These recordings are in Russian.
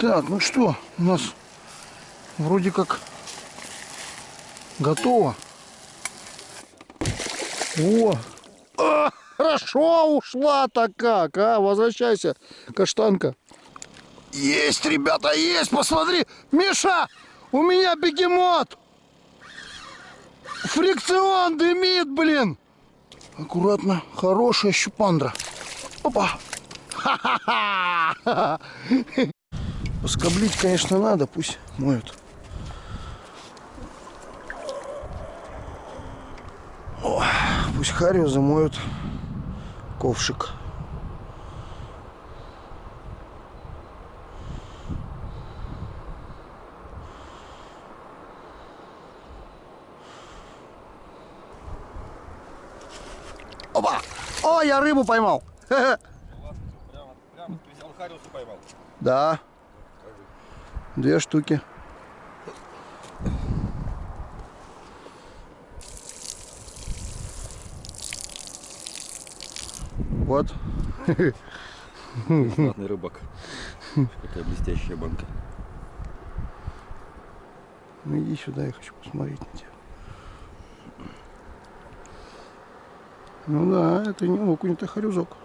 Так, ну что, у нас вроде как готово. О, а, хорошо ушла-то как, а, возвращайся, каштанка. Есть, ребята, есть, посмотри, Миша, у меня бегемот. Фрикцион дымит, блин. Аккуратно, хорошая щупандра. Опа. Ха-ха-ха. Поскоблить, конечно, надо, пусть моют. О, пусть Харю замоют ковшик. Опа! О, я рыбу поймал. Прямо, прямо ты взял Хариуса поймал. Да. Две штуки. Вот. Знатный рыбак. Какая блестящая банка. Ну иди сюда, я хочу посмотреть на тебя. Ну да, это не окунь, это хорюзок.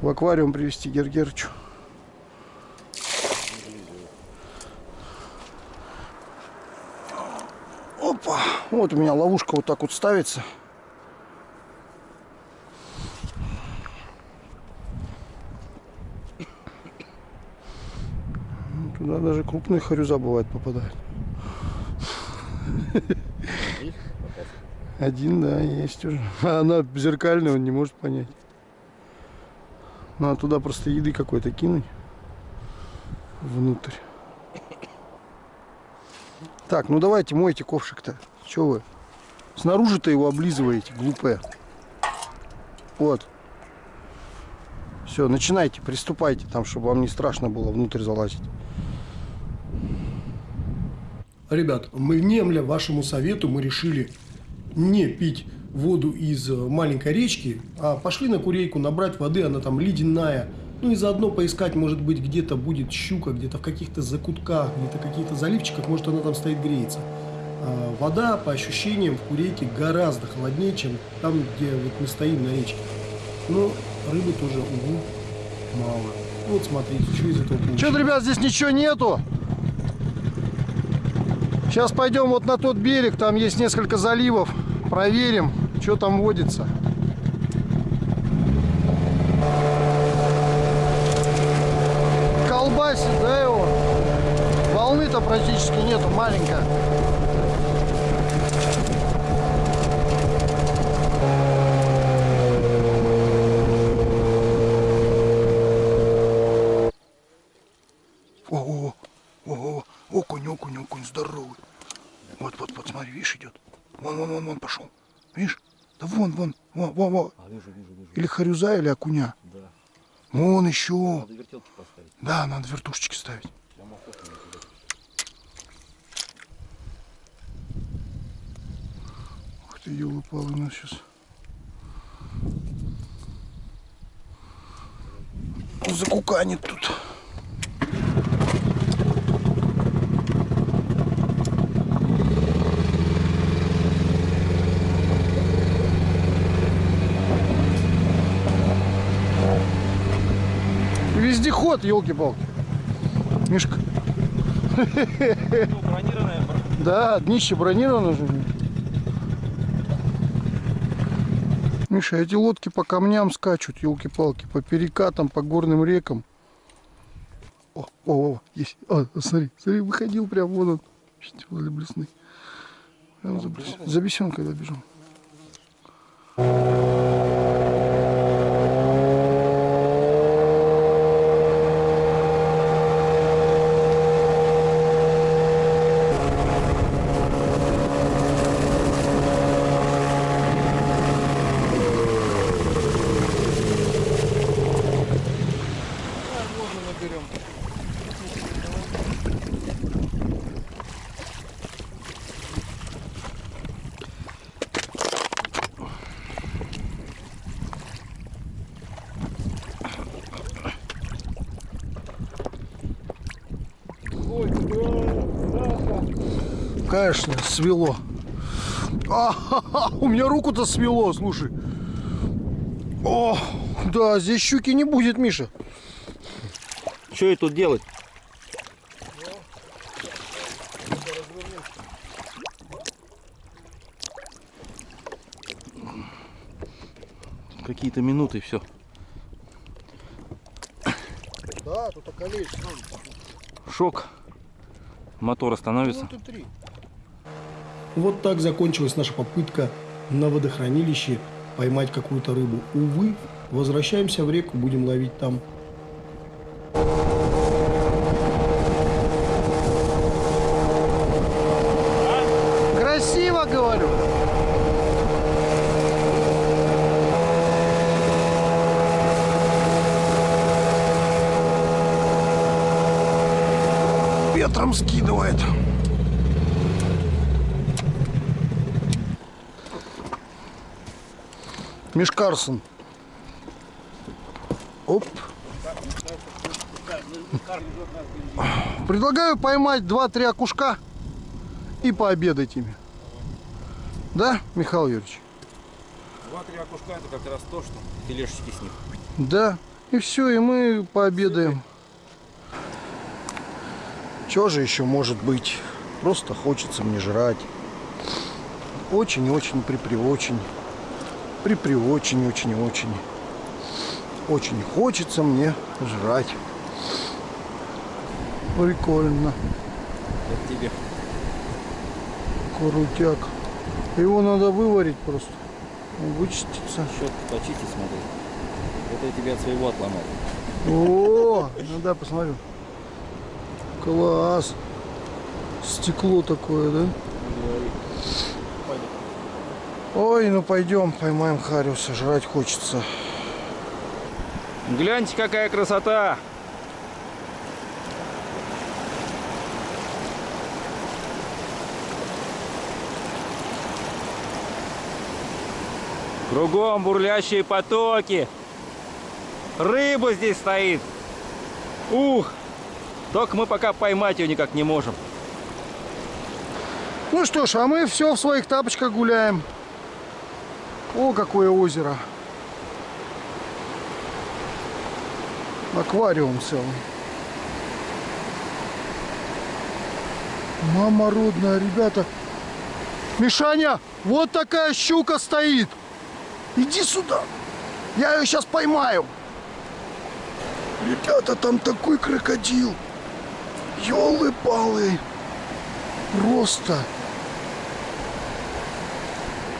В аквариум привезти Гергерчу. Вот у меня ловушка вот так вот ставится. Туда даже крупные хорюза бывает попадают. Один, да, есть уже. А она зеркальная, он не может понять. Надо туда просто еды какой-то кинуть. Внутрь. Так, ну давайте мойте ковшик-то. Че вы? Снаружи-то его облизываете, глупые. Вот. Все, начинайте, приступайте там, чтобы вам не страшно было внутрь залазить. Ребят, мы внемля вашему совету, мы решили не пить воду из э, маленькой речки, а пошли на курейку набрать воды, она там ледяная. Ну и заодно поискать, может быть, где-то будет щука, где-то в каких-то закутках, где-то каких-то заливчиках, может она там стоит греется. А вода, по ощущениям, в курейке гораздо холоднее, чем там, где вот мы стоим на речке. Но рыбы тоже, увы, мало. Вот смотрите, что из этого. Что-то, ребят, здесь ничего нету. Сейчас пойдем вот на тот берег, там есть несколько заливов. Проверим, что там водится. Колбасит, да, его? Волны-то практически нету, маленькая. О, о, о, о, окунь, окунь, окунь, здоровый. Вот, вот, вот, смотри, видишь, идет. Вон, вон, вон, вон пошел. Видишь? Да вон, вон, вон, вон, вон. А, вижу, вижу, вижу. Или харюза, или окуня. Да. Вон еще. Надо вертелки поставить. Да, надо вертушечки ставить. Ух ты, елы палы у нас сейчас. Закуканит тут. Вездеход, елки-палки. Мишка. Да, днище бронировано же. Миша, эти лодки по камням скачут, елки-палки, по перекатам, по горным рекам. О, о, о, есть. О, смотри, смотри, выходил прям, вон он. Блесны. Прям за, за бесенкой добежал. Конечно, свело. А, у меня руку-то свело, слушай. О, да, здесь щуки не будет, Миша. Что ей тут делать? Какие-то минуты, все. Да, тут околеешь. Шок. Мотор остановится. Минуты три. Вот так закончилась наша попытка на водохранилище поймать какую-то рыбу. Увы, возвращаемся в реку, будем ловить там. Красиво, говорю. Ветром скидывает. Миш Карсон. Оп. Предлагаю поймать 2-3 окушка и пообедать ими. Да, Михаил Юрьевич? Два-три окушка это как раз то, что филешечки с них. Да. И все, и мы пообедаем. Что же еще может быть? Просто хочется мне жрать. Очень-очень припри-очень. Очень хочется мне жрать. Прикольно. Это тебе. Крутяк. Его надо выварить просто. Он Вычистится. Щетку почисти, смотри. Это я тебе от своего отломал. О, ну да, посмотрю. Класс. Стекло такое, да? Ой, ну пойдем, поймаем Хариуса, жрать хочется. Гляньте, какая красота! Кругом бурлящие потоки. Рыба здесь стоит. Ух! Только мы пока поймать ее никак не можем. Ну что ж, а мы все в своих тапочках гуляем. О, какое озеро. Аквариум целый. Мама родная, ребята. Мишаня, вот такая щука стоит. Иди сюда. Я ее сейчас поймаю. Ребята, там такой крокодил. Ёлы-палы. Просто.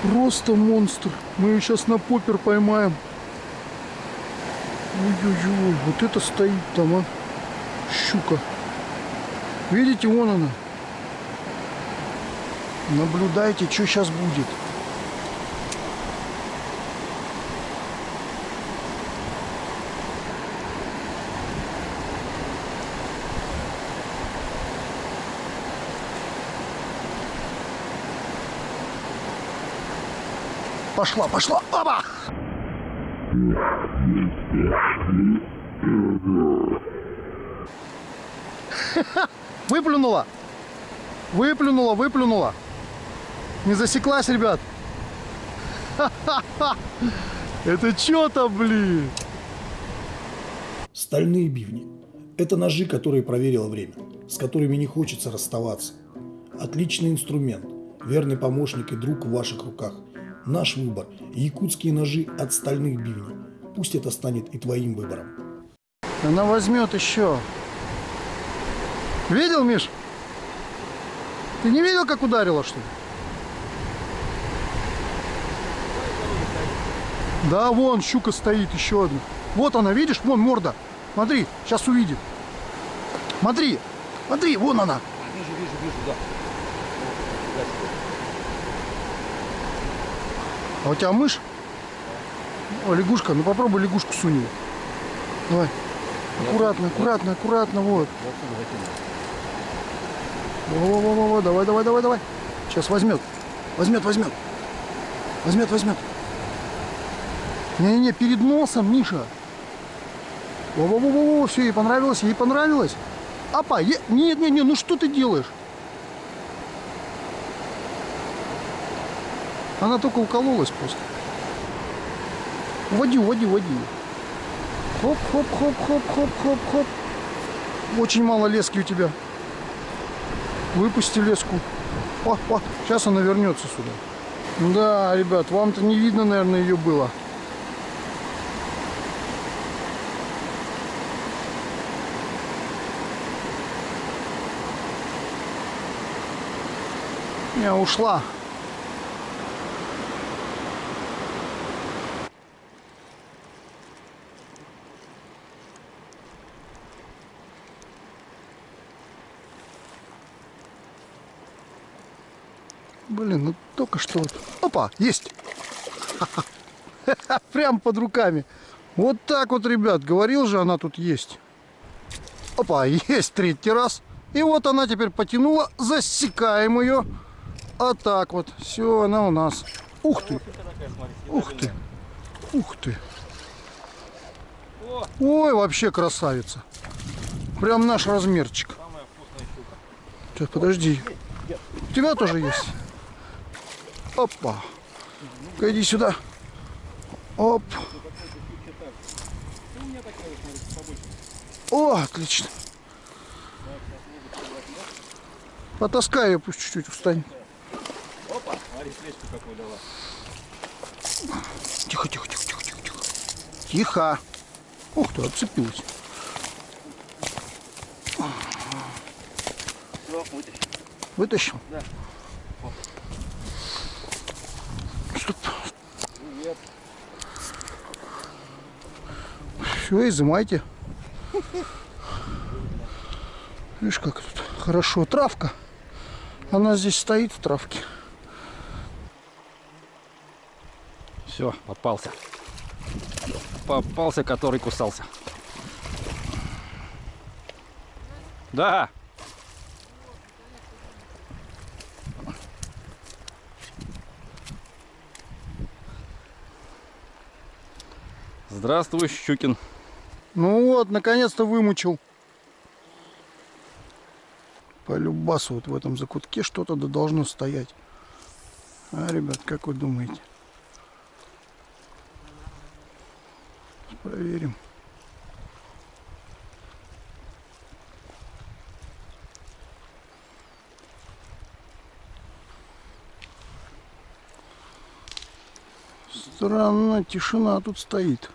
Просто монстр. Мы ее сейчас на попер поймаем. Ой-ой-ой, вот это стоит там, а. Щука. Видите, вон она. Наблюдайте, что сейчас будет. Пошла, пошла. Оба! Выплюнула. Выплюнула, выплюнула. Не засеклась, ребят. Это что-то, блин. Стальные бивни. Это ножи, которые проверило время, с которыми не хочется расставаться. Отличный инструмент, верный помощник и друг в ваших руках. Наш выбор – якутские ножи от стальных бивней. Пусть это станет и твоим выбором. Она возьмет еще. Видел, Миш? Ты не видел, как ударила, что ли? Да, вон щука стоит, еще одна. Вот она, видишь? Вон морда. Смотри, сейчас увидит. Смотри, смотри, вон она. Вижу, вижу, вижу, да. А у тебя мышь? О, лягушка. Ну попробуй лягушку сунь ее. Давай. Аккуратно, аккуратно, аккуратно, вот. Во-во-во-во, давай, давай, давай, давай. Сейчас возьмет. Возьмет, возьмет. Возьмет, возьмет. Не-не-не, перед носом, Миша. Во-во-во-во, все, ей понравилось, ей понравилось. Опа, е... нет, нет, нет, ну что ты делаешь? Она только укололась просто. Уводи, уводи, уводи. Хоп, хоп, хоп, хоп, хоп, хоп, хоп. Очень мало лески у тебя. Выпусти леску. О, о, сейчас она вернется сюда. Да, ребят, вам-то не видно, наверное, ее было. Не, ушла. Блин, ну только что вот. Опа, есть. Прям под руками. Вот так вот, ребят. Говорил же, она тут есть. Опа, есть третий раз. И вот она теперь потянула. Засекаем ее. А так вот. Все, она у нас. Ух ты. Ух ты. Ух ты. Ой, вообще красавица. Прям наш размерчик. Сейчас, подожди. У тебя тоже есть? Опа. ну иди сюда. Оп. О, отлично. Потаскай ее, пусть чуть-чуть устанет. Опа, смотри, слежку какую дала. Тихо, тихо, тихо, тихо, тихо, тихо. Тихо. Ух ты, отцепилась. Вытащил? Да. Все, изымайте. Видишь, как тут хорошо. Травка. Она здесь стоит в травке. Все, попался. Попался, который кусался. Да. Здравствуй, Щукин. Ну вот, наконец-то вымучил. По любасу вот в этом закутке что-то да должно стоять. А, ребят, как вы думаете? Проверим. Странно, тишина тут стоит.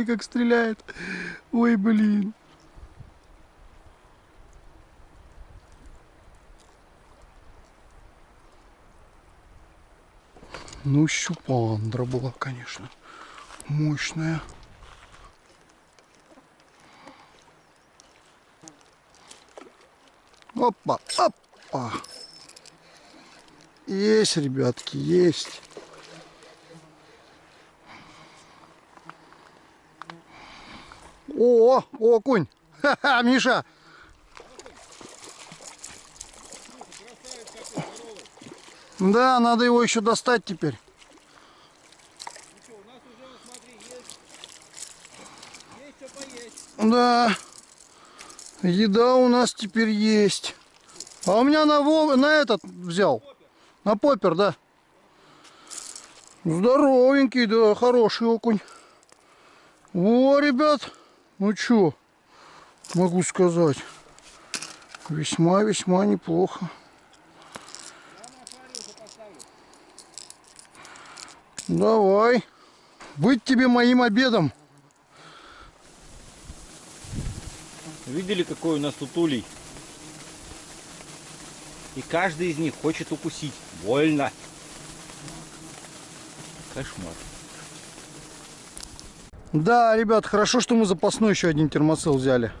Видели, как стреляет? Ой, блин. Ну, щупандра была, конечно. Мощная. Опа, опа. Есть, ребятки, есть. О, окунь. Ха-ха, Миша. Да, надо его еще достать теперь. Да. Еда у нас теперь есть. А у меня на, на этот взял. На поппер, да. Здоровенький, да, хороший окунь. О, ребят, ну что, могу сказать. Весьма-весьма неплохо. Давай. Быть тебе моим обедом. Видели, какой у нас тут улей? И каждый из них хочет укусить. Больно. Кошмар. Да, ребят, хорошо, что мы запасной еще один термоцел взяли.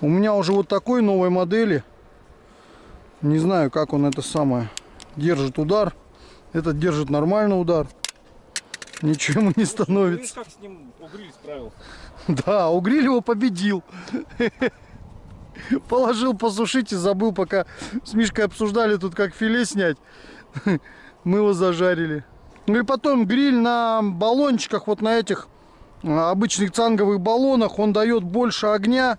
У меня уже вот такой новой модели. Не знаю, как он это самое держит удар. Этот держит нормальный удар. Ничего ему не Видишь, становится. как с ним угриль справился. Да, угриль его победил. Положил посушить и забыл, пока с Мишкой обсуждали тут, как филе снять. Мы его зажарили. Ну и потом гриль на баллончиках, вот на этих а, обычных цанговых баллонах, он дает больше огня.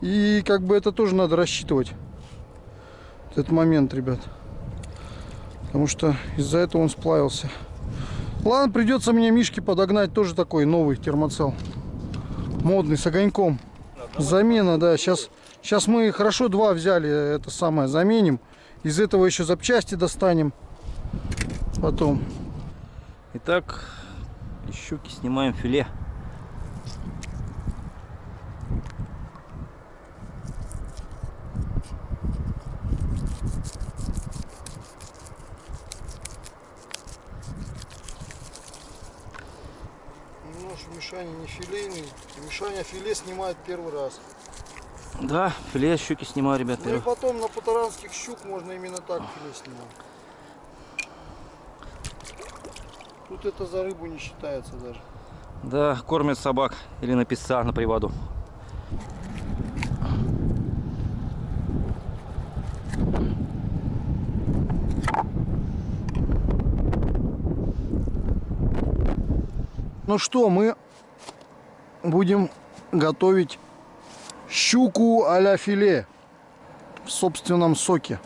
И как бы это тоже надо рассчитывать. Этот момент, ребят. Потому что из-за этого он сплавился. Ладно, придется мне Мишке подогнать тоже такой новый термоцел. Модный, с огоньком. Замена, да. Сейчас, сейчас мы хорошо два взяли, это самое, заменим. Из этого еще запчасти достанем. Потом. Итак, из щуки снимаем филе. Нож Мишаня не филейный. Мишаня филе снимает первый раз. Да, филе щуки снимаю, ребят. Ну и потом на патаранских щук можно именно так филе снимать. Тут это за рыбу не считается даже. Да, кормят собак или на песца на приводу. Ну что, мы будем готовить щуку а-ля филе в собственном соке.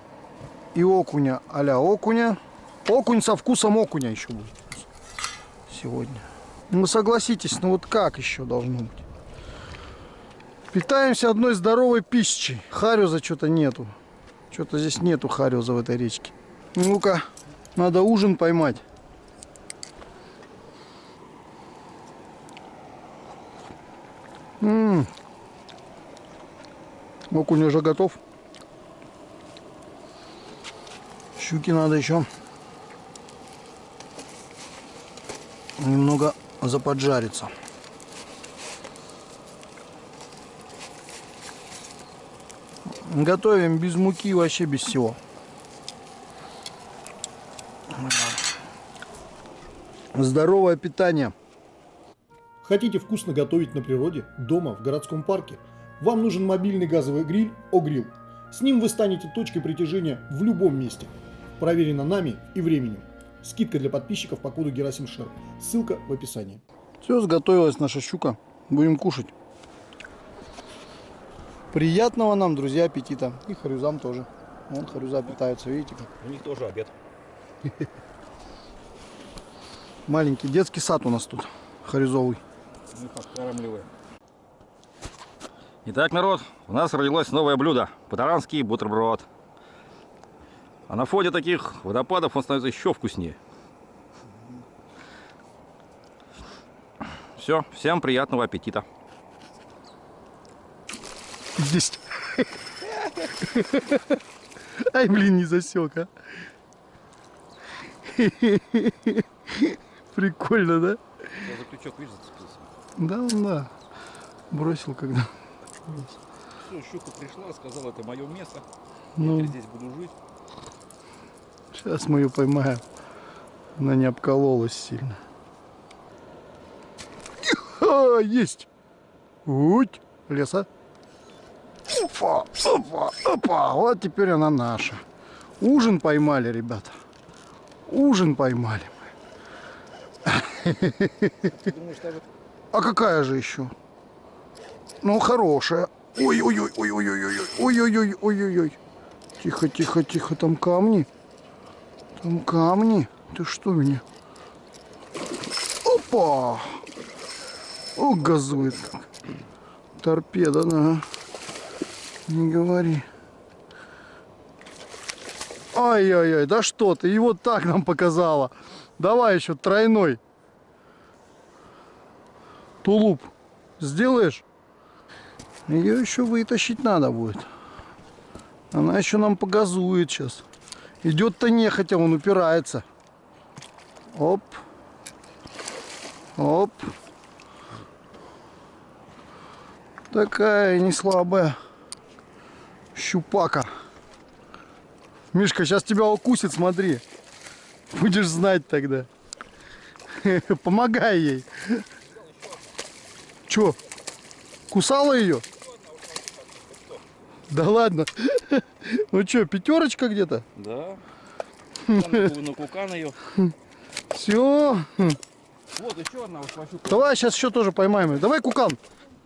И окуня а-ля окуня. Окунь со вкусом окуня еще будет сегодня. Ну согласитесь, ну вот как еще должно быть? Питаемся одной здоровой пищей. Хариоза что-то нету. Что-то здесь нету хариоза в этой речке. Ну-ка, надо ужин поймать. М -м. Окунь уже готов. Щуки надо еще немного заподжариться. Готовим без муки, вообще без всего. Здоровое питание. Хотите вкусно готовить на природе, дома, в городском парке? Вам нужен мобильный газовый гриль «Огрилл». С ним вы станете точкой притяжения в любом месте. Проверено нами и временем. Скидка для подписчиков по коду Герасим Шер. Ссылка в описании. Все, сготовилась наша щука. Будем кушать. Приятного нам, друзья, аппетита. И харюзам тоже. Вон харюза питаются, видите как. У них тоже обед. Маленький детский сад у нас тут. Харюзовый. Мы подкармливаем. Итак, народ, у нас родилось новое блюдо. Патаранский бутерброд. А на фоне таких водопадов он становится еще вкуснее. Все, всем приятного аппетита. Есть. Ай, блин, не засек, а. Прикольно, да? За крючок, видишь, зацепился. Да, да. Бросил когда. Все, щука пришла, сказала, это мое место. Ну, Я здесь буду жить. Сейчас мы ее поймаем. Она не обкололась сильно. А, есть. Уть, леса. Опа, опа, опа. Вот теперь она наша. Ужин поймали, ребята. Ужин поймали. А какая же еще? Ну, хорошая. Ой-ой-ой-ой-ой-ой-ой-ой-ой-ой-ой. Тихо, тихо, тихо, там камни. Там камни. Ты что меня? Опа! О, газует. Торпеда, да. Не говори. Ай-яй-яй, да что ты, и вот так нам показала. Давай еще тройной. Тулуп сделаешь? Ее еще вытащить надо будет. Она еще нам погазует сейчас. Идет-то нехотя, он упирается. Оп. Оп. Такая не слабая щупака. Мишка, сейчас тебя укусит, смотри. Будешь знать тогда. Помогай ей. Чё? Кусала ее? Да ладно. Ну что, пятерочка где-то? Да. На кукан ее. Все. Вот еще одна. Давай сейчас еще тоже поймаем. Давай кукан.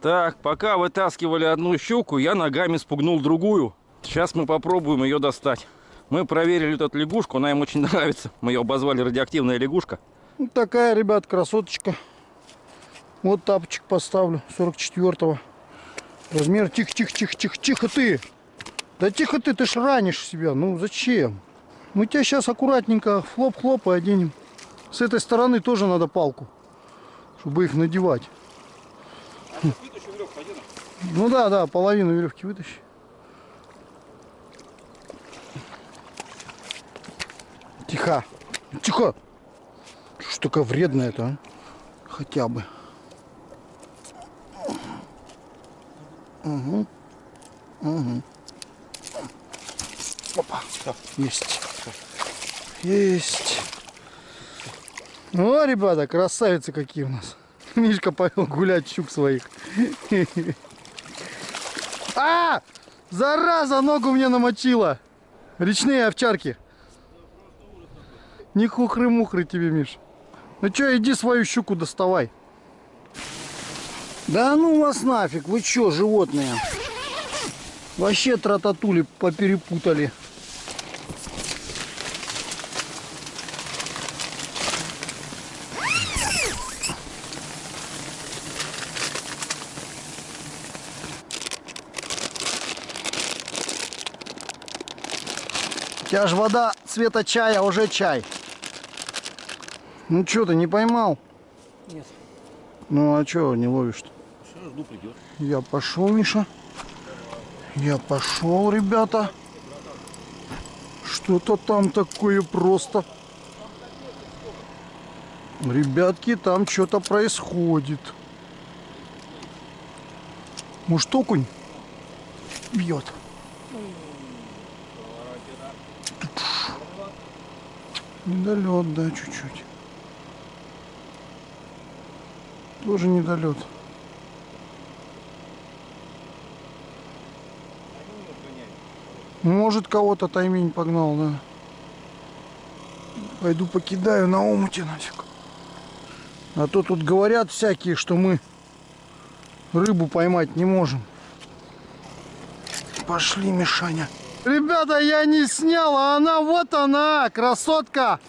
Так, пока вытаскивали одну щуку, я ногами спугнул другую. Сейчас мы попробуем ее достать. Мы проверили эту лягушку, она им очень нравится. Мы ее обозвали радиоактивная лягушка. Вот Ну, такая, ребят, красоточка. Вот тапочек поставлю, 44-го. Размер, тихо, тихо, тихо, тихо, тихо ты. Да тихо ты, ты ж ранишь себя. Ну зачем? Мы тебя сейчас аккуратненько хлоп-хлоп и оденем. С этой стороны тоже надо палку, чтобы их надевать. Ну да, да, половину веревки вытащи. Тихо. Тихо. Что ж такая вредная это, а? Хотя бы. Угу. Угу. Опа. Есть. Есть. О, ребята, красавицы какие у нас. Мишка повел гулять щук своих. А! Зараза, ногу мне намочила. Речные овчарки. Не хухры-мухры тебе, Миш. Ну чё, иди свою щуку доставай. Да ну вас нафиг, вы чё, животные? Вообще трататули поперепутали. У тебя ж вода цвета чая, а уже чай. Ну что ты не поймал? Нет. Ну а чё не ловишь-то? Жду придет. Я пошел, Миша. Я пошел, ребята. Что-то там такое просто. Ребятки, там что-то происходит. Может, окунь бьет? Недолет, да, чуть-чуть. Тоже недолет. Может, кого-то таймень погнал, да. Пойду покидаю на омуте нафиг. А то тут говорят всякие, что мы рыбу поймать не можем. Пошли, Мишаня. Ребята, я не снял, а она вот она, красотка.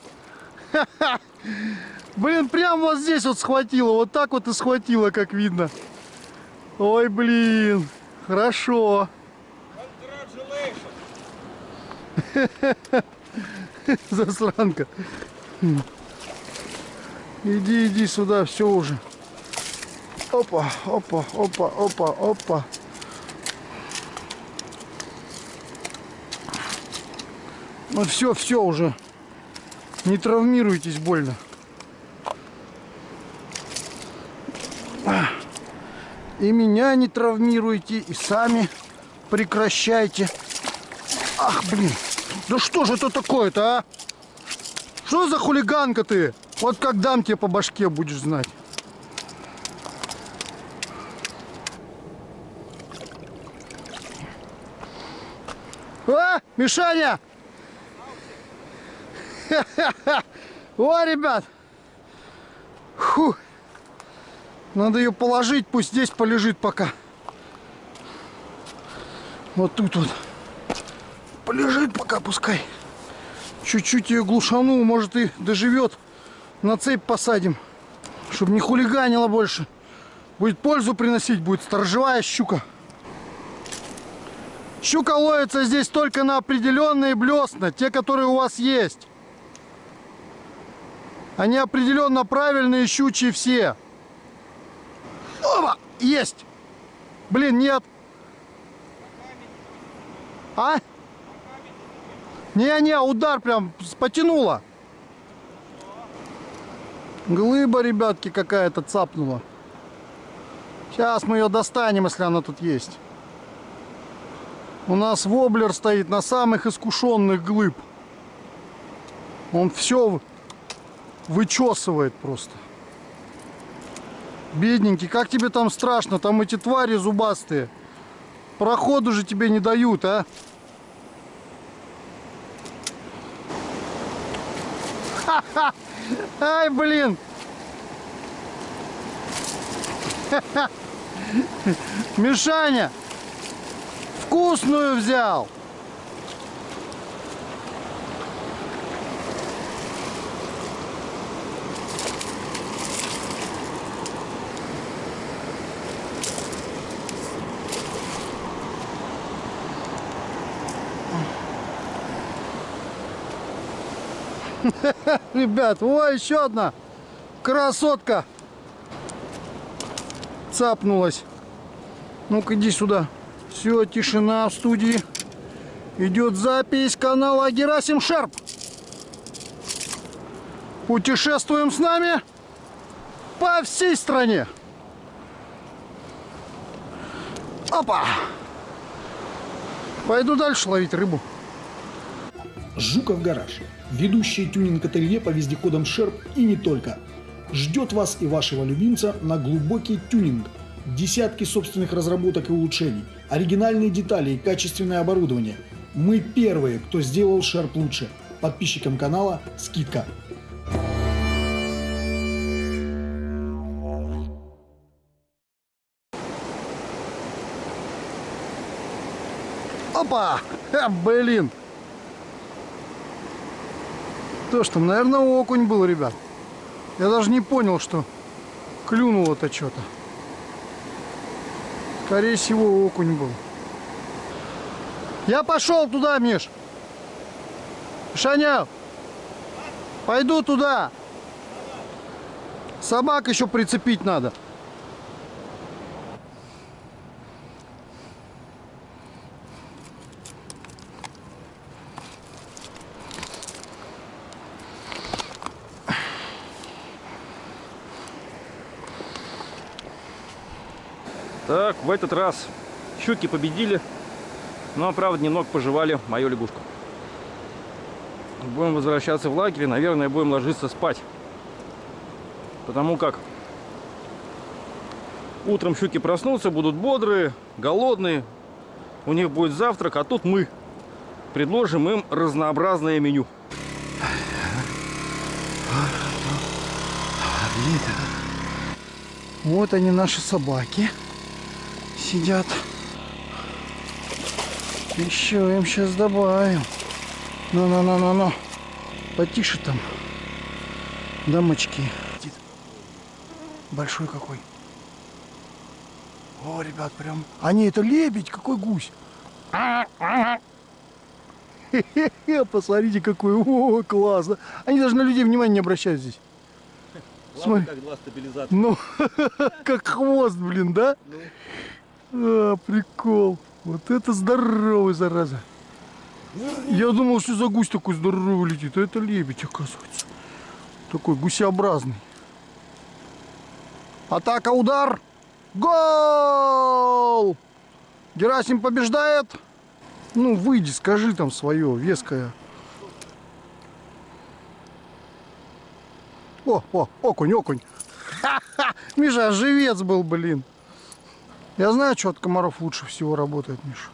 Блин, прям вот здесь вот схватила, вот так вот и схватила, как видно. Ой, блин, хорошо. Засранка. Иди, иди сюда, все уже. Опа, опа, опа, опа, опа. Ну все, все уже. Не травмируйтесь больно. И меня не травмируйте, и сами прекращайте. Ах, блин. Да что же это такое-то, а? Что за хулиганка ты? Вот как дам тебе по башке, будешь знать. А, Мишаня! О, ребят! Фу. Надо ее положить, пусть здесь полежит пока. Вот тут вот. Полежит пока, пускай. Чуть-чуть ее глушану, может и доживет. На цепь посадим, чтобы не хулиганила больше. Будет пользу приносить, будет сторожевая щука. Щука ловится здесь только на определенные блесна, те, которые у вас есть. Они определенно правильные щучьи все. Опа! Есть! Блин, нет. А? Не-не, удар прям потянуло. Глыба, ребятки, какая-то цапнула. Сейчас мы ее достанем, если она тут есть. У нас воблер стоит на самых искушенных глыб. Он все вычесывает просто. Бедненький, как тебе там страшно? Там эти твари зубастые. Проходу же тебе не дают, а? Ха-ха! Ай, блин! Мишаня! Вкусную взял! Ребят, о, еще одна красотка цапнулась. Ну-ка, иди сюда. Все, тишина в студии. Идет запись канала Герасим Шарп. Путешествуем с нами по всей стране. Опа! Пойду дальше ловить рыбу. Жуков гараж. Ведущее тюнинг-ателье по вездеходам Шерп и не только. Ждет вас и вашего любимца на глубокий тюнинг. Десятки собственных разработок и улучшений, оригинальные детали и качественное оборудование. Мы первые, кто сделал Шерп лучше. Подписчикам канала скидка. Опа! Ха, блин! То, что, наверное, окунь был, ребят. Я даже не понял, что клюнуло-то что-то. Скорее всего, окунь был. Я пошел туда, Миш. Шаня, пойду туда. Собак еще прицепить надо. Так, в этот раз щуки победили, но, правда, немного пожевали мою лягушку. Будем возвращаться в лагерь, наверное, будем ложиться спать. Потому как утром щуки проснутся, будут бодрые, голодные, у них будет завтрак, а тут мы предложим им разнообразное меню. Вот они, наши собаки. Сидят. Еще им сейчас добавим. Ну-ну-ну-ну-ну. Потише там. Дамочки. Большой какой. О, ребят, прям... А не, это лебедь, какой гусь. Посмотрите, какой. О, классно. Они даже на людей внимания не обращают здесь. Смотри. как два стабилизатора. Ну, как хвост, блин, да? А, прикол. Вот это здоровый, зараза. Я думал, что за гусь такой здоровый летит, а это лебедь, оказывается. Такой гусеобразный. Атака, удар. Гол! Герасим побеждает. Ну, выйди, скажи там свое, веское. О, о, окунь, окунь. Ха-ха! Миша, живец был, блин. Я знаю, что от комаров лучше всего работает, Миша.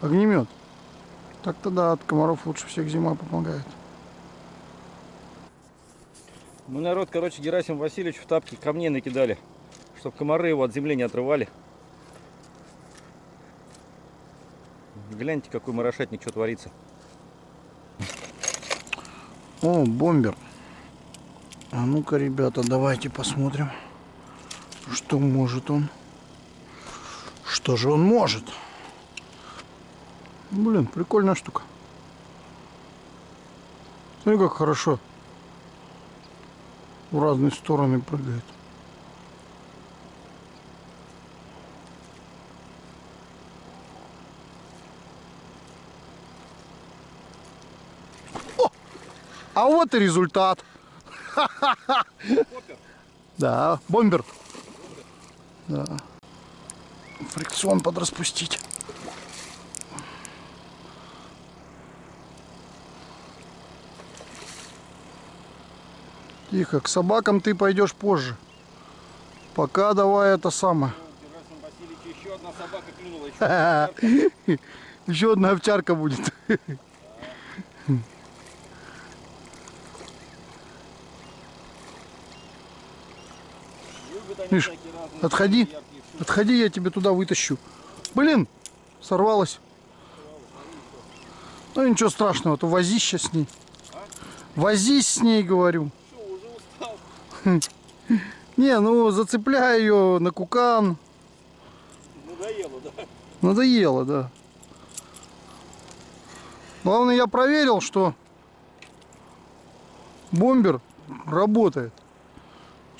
Огнемет. Так-то да, от комаров лучше всех зима помогает. Мы народ, короче, Герасим Васильевич в тапки камней накидали, чтобы комары его от земли не отрывали. Гляньте, какой марошетник, что творится. О, бомбер. А ну-ка, ребята, давайте посмотрим, что может он. Что же он может? Блин, прикольная штука. Смотри, как хорошо в разные стороны прыгает. О! А вот и результат. Да, бомбер. Да. Фрикцион подраспустить. Тихо, к собакам ты пойдешь позже. Пока давай это самое. Еще одна собака клюнула. Еще одна овчарка будет. Любят они Миш, отходи. Отходи, я тебе туда вытащу. Блин, сорвалась. Ну ничего страшного, то возись сейчас с ней. Возись с ней, говорю. Не, ну зацепляй ее на кукан. Надоело, да? Надоело, да. Главное, я проверил, что бомбер работает.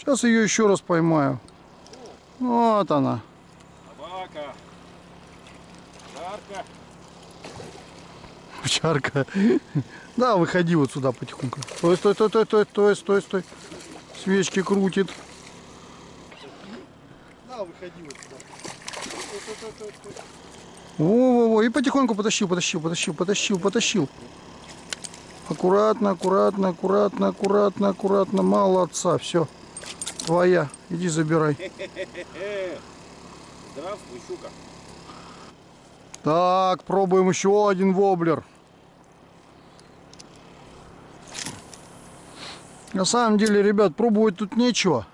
Сейчас ее еще раз поймаю. Вот она. Собака. Жарко. Овчарка. Да, выходи вот сюда потихоньку. Стой, стой, стой, стой, стой, стой, стой, стой. Свечки крутит. Да, выходи вот сюда. Во-во-во, и потихоньку потащил, потащил, потащил, потащил, потащил. Аккуратно, аккуратно, аккуратно, аккуратно, аккуратно. Молодца, все. Твоя. Иди забирай. Здравствуй, щука. Так, пробуем еще один воблер. На самом деле, ребят, пробовать тут нечего.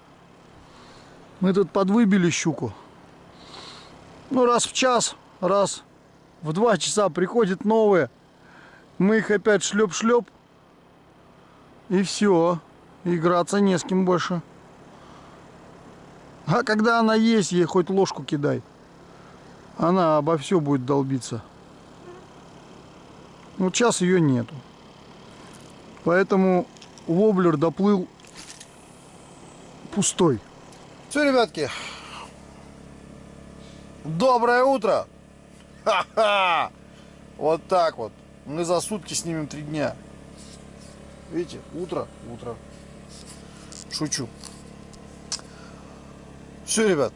Мы тут подвыбили щуку. Ну, раз в час, раз в два часа приходят новые. Мы их опять шлеп-шлеп. И все. Играться не с кем больше. А когда она есть, ей хоть ложку кидай. Она обо все будет долбиться. Ну, час ее нету. Поэтому воблер доплыл пустой. Все, ребятки. Доброе утро. Ха-ха. Вот так вот. Мы за сутки снимем три дня. Видите, утро, утро. Шучу. Все, ребят.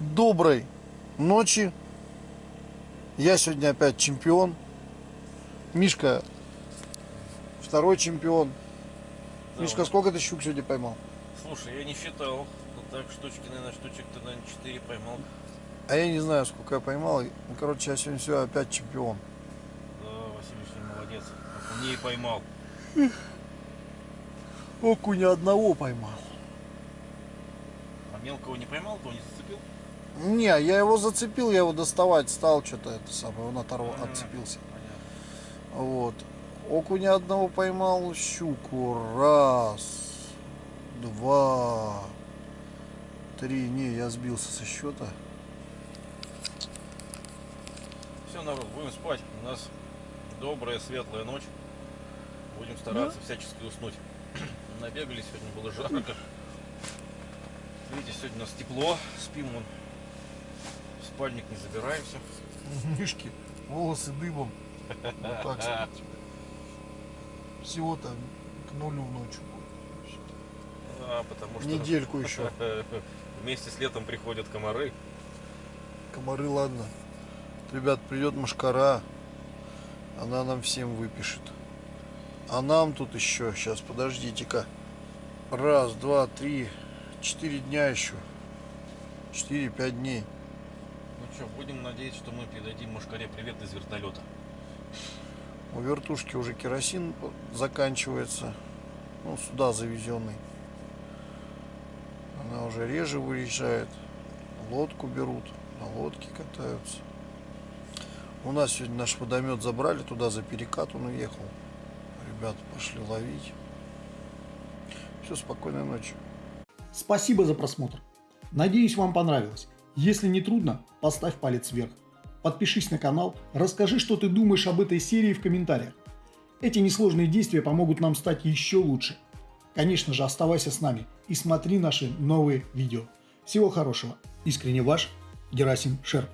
Доброй ночи. Я сегодня опять чемпион. Мишка второй чемпион. Да, Мишка, сколько ты щук сегодня поймал? Слушай, я не считал. Ну так, штучки, наверное, штучек-то, наверное, 4 поймал. А я не знаю, сколько я поймал. Ну, короче, я сегодня все опять чемпион. Да, Василий молодец. Окуней поймал. Окуня одного поймал. А мелкого не поймал, то не зацепил? Не, я его зацепил, я его доставать стал, что-то это самое, он оторвал, М, отцепился. Понятно. Вот. Окуня одного поймал, щуку. Раз, два, три. Не, я сбился со счета. Все, народ, будем спать. У нас добрая, светлая ночь. Будем стараться всячески уснуть. Набегали сегодня, было жарко. Видите, сегодня у нас тепло. Спим вон. В спальник не забираемся. Мишки, волосы дыбом. Вот так. Всего-то к нулю ночью. А, потому что Недельку еще. вместе с летом приходят комары. Комары, ладно. Ребят, придет машкара. Она нам всем выпишет. А нам тут еще, сейчас, подождите-ка. Раз, два, три, четыре дня еще. Четыре-пять дней. Ну что, будем надеяться, что мы передадим Машкаре привет из вертолета. У вертушки уже керосин заканчивается. Ну, сюда завезенный. Она уже реже выезжает. Лодку берут. На лодке катаются. У нас сегодня наш водомет забрали туда за перекат, он уехал. Ребята пошли ловить. Все, спокойной ночи. Спасибо за просмотр. Надеюсь, вам понравилось. Если не трудно, поставь палец вверх. Подпишись на канал, расскажи, что ты думаешь об этой серии в комментариях. Эти несложные действия помогут нам стать еще лучше. Конечно же, оставайся с нами и смотри наши новые видео. Всего хорошего. Искренне ваш Герасим Шерп.